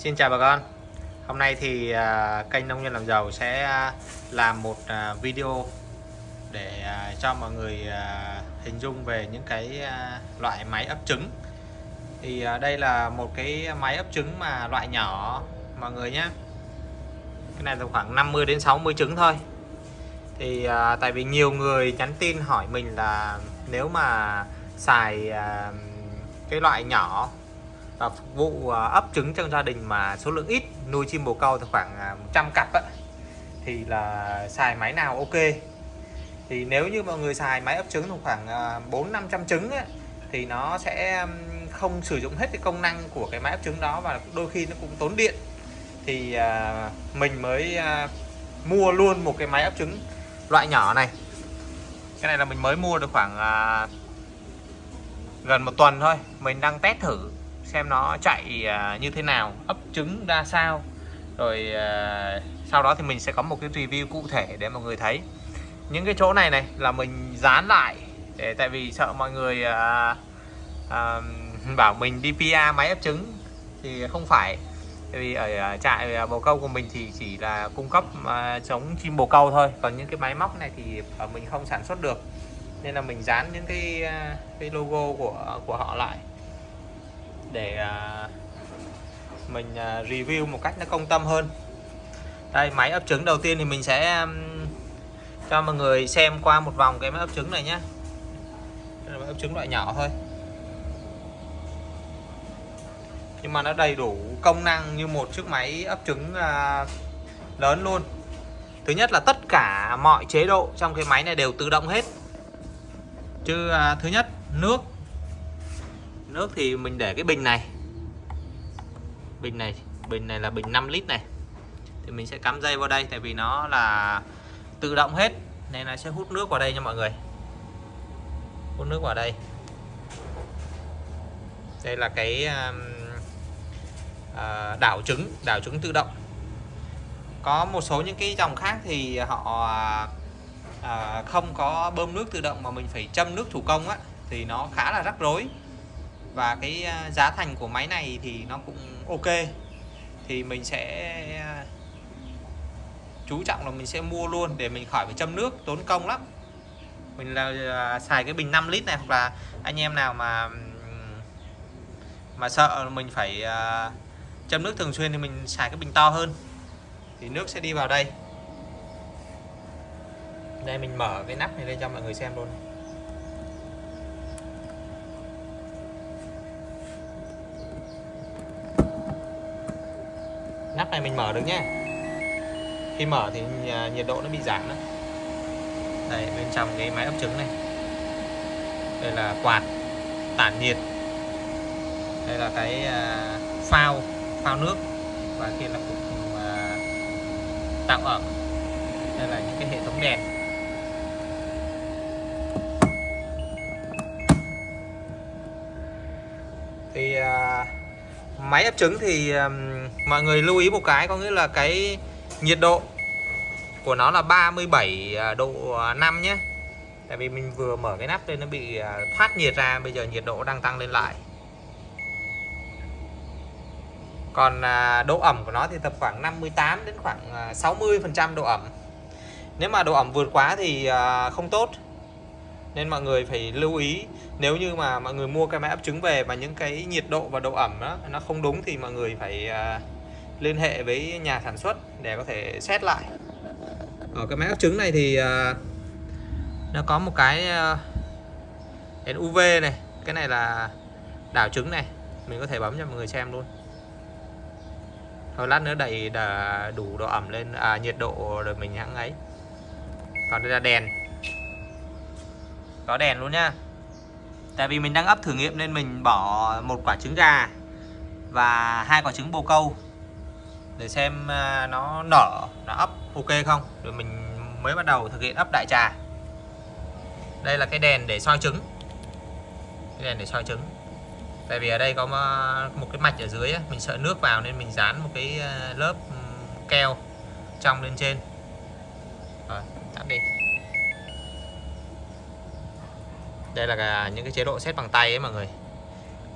Xin chào bà con. Hôm nay thì à, kênh Nông Nhân Làm Giàu sẽ à, làm một à, video để cho mọi người hình dung về những cái loại máy ấp trứng. Thì đây là một cái máy ấp trứng mà loại nhỏ mọi người nhé. Cái này là khoảng 50 đến 60 trứng thôi. Thì à, tại vì nhiều người nhắn tin hỏi mình là nếu mà xài à, cái loại nhỏ và phục vụ à, ấp trứng trong gia đình mà số lượng ít nuôi chim bồ câu thì khoảng à, 100 cặp ấy, thì là xài máy nào ok. Thì nếu như mọi người xài máy ấp trứng thì khoảng à, 4 500 trứng ấy, thì nó sẽ không sử dụng hết cái công năng của cái máy ấp trứng đó và đôi khi nó cũng tốn điện. Thì mình mới mua luôn một cái máy ấp trứng loại nhỏ này. Cái này là mình mới mua được khoảng gần một tuần thôi mình đang test thử xem nó chạy à, như thế nào ấp trứng ra sao. Rồi à, sau đó thì mình sẽ có một cái review cụ thể để mọi người thấy. Những cái chỗ này này là mình dán lại để tại vì sợ mọi người à, à, bảo mình đi PA máy ấp trứng thì không phải. Tại vì ở à, trại bồ câu của mình thì chỉ là cung cấp à, chống chim bồ câu thôi. Còn những cái máy móc này thì mình không sản xuất được. Nên là mình dán những cái cái logo của của họ lại để à, mình à, review một cách nó công tâm hơn. Đây, máy ấp trứng đầu tiên thì mình sẽ cho mọi người xem qua một vòng cái máy ấp trứng này nhé máy ấp trứng loại nhỏ thôi. Nhưng mà nó đầy đủ công năng như một chiếc máy ấp trứng à, lớn luôn. Thứ nhất là tất cả mọi chế độ trong cái máy này đều tự động hết. Chứ thứ nhất, nước nước thì mình để cái bình này. Bình này bình này là bình 5 lít này. Thì mình sẽ cắm dây vào đây tại vì nó là tự động hết, nên là sẽ hút nước vào đây nha mọi người. Hút nước vào đây. Đây là cái um, à, đảo trứng đảo trứng tự động. Có một số những cái dòng khác thì họ à, không có bơm nước tự động mà mình phải châm nước thủ công á, thì nó khá là rắc rối và cái ờ, giá thành của máy này thì nó cũng ok. Thì mình sẽ ờ, chú trọng là mình sẽ mua luôn để mình khỏi phải châm nước, tốn công lắm. Mình là xài cái bình 5 lít này, hoặc là anh em nào mà mà sợ mình phải ờ, châm nước thường xuyên thì mình xài cái bình to hơn, thì nước sẽ đi vào đây. Đây, mình mở cái nắp này lên cho mọi người xem luôn. này. Này mình mở được nhé khi mở thì à, nhiệt độ nó bị giảm đó. Đây, bên trong cái máy ấp trứng này. Đây là quạt tản nhiệt. Đây là cái à, phao phao nước và kia là cục tạo ẩm. Đây là những cái hệ thống đèn thì à, máy ấp trứng thì mọi người lưu ý một cái, có nghĩa là cái nhiệt độ của nó là 37 à, độ à, 5 nhé. Tại vì mình vừa mở cái nắp lên nó bị à, thoát nhiệt ra, bây giờ nhiệt độ đang tăng lên lại. Còn độ ẩm của nó thì tập khoảng 58 đến khoảng 60 phần trăm độ ẩm. Nếu mà độ ẩm vượt quá thì không tốt nên mọi người phải lưu ý nếu như mà mọi người mua cái máy ấp trứng về mà những cái nhiệt độ và độ ẩm đó nó không đúng thì mọi người phải uh, liên hệ với nhà sản xuất để có thể xét lại. Ở cái máy ấp trứng này thì uh, nó có một cái uh, đèn UV này cái này là đảo trứng này mình có thể bấm cho mọi người xem luôn. Thôi lát nữa đẩy đủ độ ẩm lên à, nhiệt độ rồi mình hãng ấy. Còn đây là đèn có đèn luôn nhá. Tại vì mình đang ấp thử nghiệm nên mình bỏ một quả trứng gà và hai quả trứng bồ câu để xem à, nó nở, nó ấp ok không? Rồi mình mới bắt đầu thực hiện ấp đại trà. Đây là cái đèn để soi trứng. Cái đèn để soi trứng. Tại vì ở đây có à, một cái mạch ở dưới mình sợ nước vào nên mình dán một cái à, lớp ừ, keo trong lên trên. Rồi, tắt đi đây là những cái chế độ set bằng tay ấy mọi người.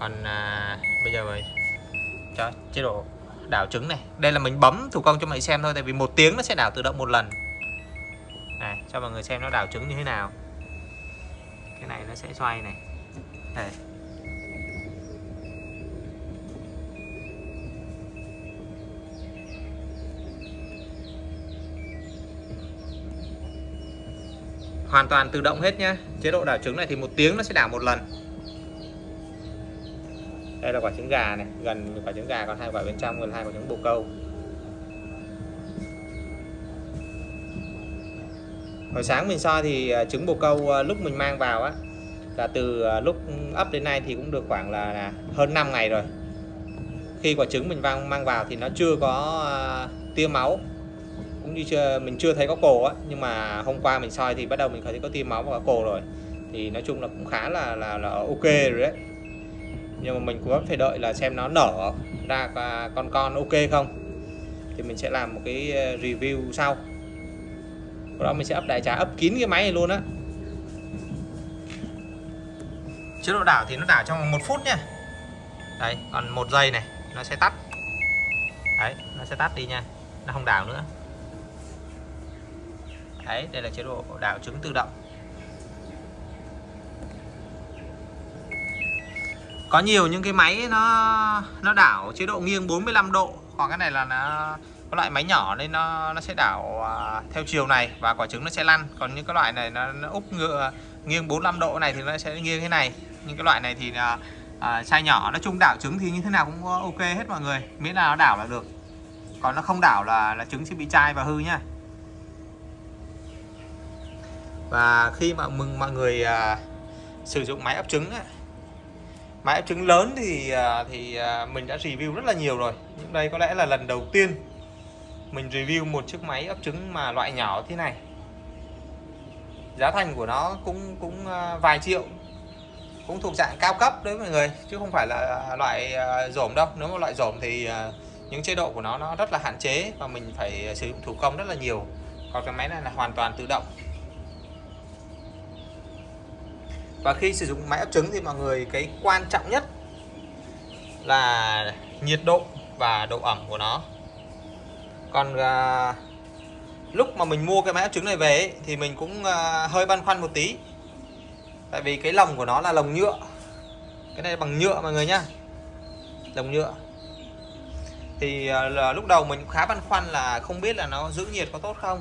Còn à, bây giờ rồi cho chế độ đảo trứng này. Đây là mình bấm thủ công cho mọi người xem thôi tại vì một tiếng nó sẽ đảo tự động một lần. Này cho mọi người xem nó đảo trứng như thế nào. Cái này nó sẽ xoay này. Đây. Hoàn toàn tự động hết nhá. Chế độ đảo trứng này thì một tiếng nó sẽ đảo một lần. Đây là quả trứng gà này gần quả trứng gà còn hai quả bên trong gần hai quả trứng bồ câu. Hồi sáng mình soi thì à, trứng bồ câu à, lúc mình mang vào á là từ à, lúc ấp đến nay thì cũng được khoảng là, là hơn 5 ngày rồi. Khi quả trứng mình mang mang vào thì nó chưa có tia máu cũng như chưa mình chưa thấy có cổ á nhưng mà hôm qua mình soi thì bắt đầu mình thấy có tim máu và có cổ rồi. Thì nói chung là cũng khá là là, là ok rồi đấy. Nhưng mà mình cũng vẫn phải đợi là xem nó nở ra con con ok không. Thì mình sẽ làm một cái ờ, review sau. Sau đó mình sẽ ấp đại trà ấp kín cái máy này luôn á. Chế độ đảo thì nó đảo trong một phút nha đấy còn một giây này nó sẽ tắt. Đấy nó sẽ tắt đi nha. Nó không đảo nữa đấy đây là chế độ đảo trứng tự động. Có nhiều những cái máy nó nó đảo chế độ nghiêng 45 độ. Còn cái này là nó có loại máy nhỏ nên nó nó sẽ đảo à, theo chiều này và quả trứng nó sẽ lăn. Còn những cái loại này nó, nó úp ngựa nghiêng 45 độ này thì nó sẽ nghiêng thế này. Những cái loại này thì là à, size nhỏ. Nói chung đảo trứng thì như thế nào cũng ok hết mọi người. Miễn là nó đảo là được. Còn nó không đảo là là trứng sẽ bị chai và hư nhá và khi mà mừng mọi người à, sử dụng máy ấp trứng á, máy ấp trứng lớn thì à, thì à, mình đã review rất là nhiều rồi. Nhưng đây có lẽ là lần đầu tiên mình review một chiếc máy ấp trứng mà loại nhỏ thế này. Giá thành của nó cũng cũng à, vài triệu cũng thuộc dạng cao cấp đấy mọi người chứ không phải là loại à, rổm đâu. Nếu mà loại rổm thì à, những chế độ của nó nó rất là hạn chế và mình phải sử dụng thủ công rất là nhiều. Còn cái máy này là hoàn toàn tự động. Và khi sử dụng máy ấp trứng thì mọi người cái quan trọng nhất là nhiệt độ và độ ẩm của nó. Còn à, lúc mà mình mua cái máy ấp trứng này về ấy, thì mình cũng à, hơi băn khoăn một tí. Tại vì cái lồng của nó là lồng nhựa. Cái này bằng nhựa mọi người nhá. Lồng nhựa. Thì à, là lúc đầu mình khá băn khoăn là không biết là nó giữ nhiệt có tốt không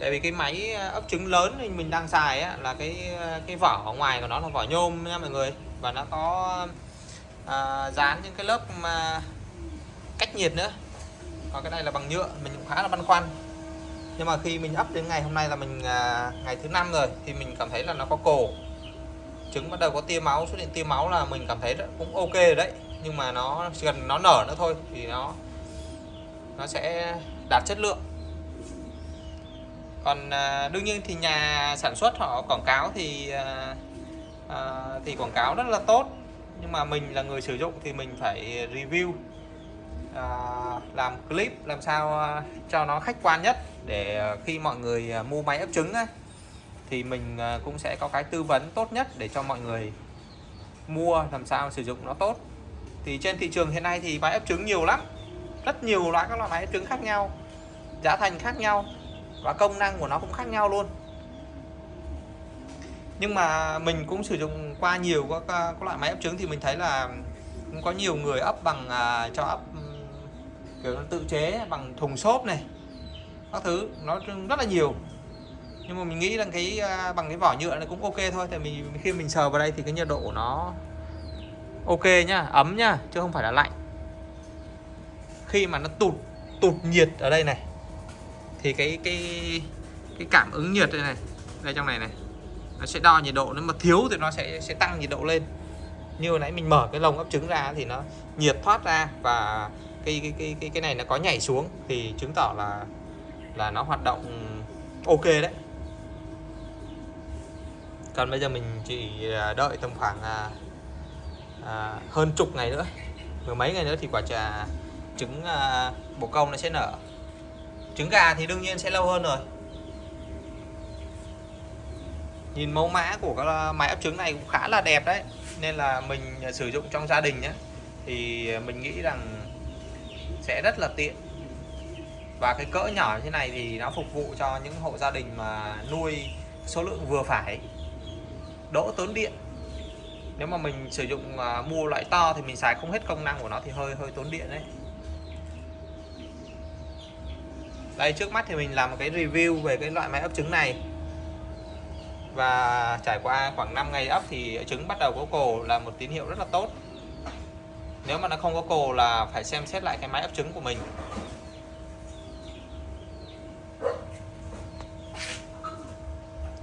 tại vì cái máy ờ, ấp trứng lớn thì mình đang xài á, là cái ờ, cái vỏ ở ngoài của nó là vỏ nhôm nha mọi người. Và nó có à, dán những cái lớp mà cách nhiệt nữa. Còn cái này là bằng nhựa mình cũng khá là băn khoăn. Nhưng mà khi mình ấp đến ngày hôm nay là mình à, ngày thứ năm rồi thì mình cảm thấy là nó có cổ trứng bắt đầu có tia máu xuất hiện tia máu là mình cảm thấy cũng ok rồi đấy. Nhưng mà nó gần nó nở nữa thôi thì nó nó sẽ đạt chất lượng còn à, đương nhiên thì nhà sản xuất họ quảng cáo thì à, à, thì quảng cáo rất là tốt. Nhưng mà mình là người sử dụng thì mình phải review à, làm clip làm sao à, cho nó khách quan nhất để à, khi mọi người à, mua máy ấp trứng á, thì mình cũng sẽ có cái tư vấn tốt nhất để cho mọi người mua làm sao sử dụng nó tốt. Thì trên thị trường hiện nay thì máy ấp trứng nhiều lắm. Rất nhiều loại các loại máy ấp trứng khác nhau giá thành khác nhau và công năng của nó cũng khác nhau luôn. Nhưng mà mình cũng sử dụng qua nhiều các, các loại máy ấp trứng thì mình thấy là cũng có nhiều người ấp bằng à, cho ấp kiểu tự chế bằng thùng xốp này các thứ nó rất là nhiều. Nhưng mà mình nghĩ rằng cái à, bằng cái vỏ nhựa này cũng ok thôi tại mình khi mình sờ vào đây thì cái nhiệt độ của nó ok nhá ấm nhá chứ không phải là lạnh. Khi mà nó tụt tụt nhiệt ở đây này thì cái cái cái cảm ứng nhiệt đây này đây trong này này nó sẽ đo nhiệt độ nếu mà thiếu thì nó sẽ sẽ tăng nhiệt độ lên. Như hồi nãy mình mở cái lồng ấp trứng ra thì nó nhiệt thoát ra và cái cái cái cái cái này nó có nhảy xuống thì chứng tỏ là là nó hoạt động ok đấy. Còn bây giờ mình chỉ à, đợi tầm khoảng à, à, hơn chục ngày nữa mười mấy ngày nữa thì quả trà trứng à, bồ câu nó sẽ nở trứng gà thì đương nhiên sẽ lâu hơn rồi. Nhìn mẫu mã của cái máy ấp trứng này cũng khá là đẹp đấy. Nên là mình à, sử dụng trong gia đình nhé thì à, mình nghĩ rằng sẽ rất là tiện. Và cái cỡ nhỏ như thế này thì nó phục vụ cho những hộ gia đình mà nuôi số lượng vừa phải. Đỡ tốn điện. Nếu mà mình sử dụng uh, mua loại to thì mình xài không hết công năng của nó thì hơi hơi tốn điện đấy. Đây, trước mắt thì mình làm một cái review về cái loại máy ấp trứng này. Và trải qua khoảng 5 ngày ấp thì trứng bắt đầu có cồ là một tín hiệu rất là tốt. Nếu mà nó không có cồ là phải xem xét lại cái máy ấp trứng của mình.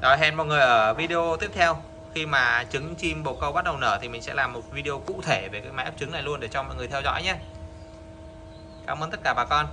Rồi, hẹn mọi người ở video tiếp theo. Khi mà trứng chim bồ câu bắt đầu nở thì mình sẽ làm một video cụ thể về cái máy ấp trứng này luôn để cho mọi người theo dõi nhé. Cảm ơn tất cả bà con.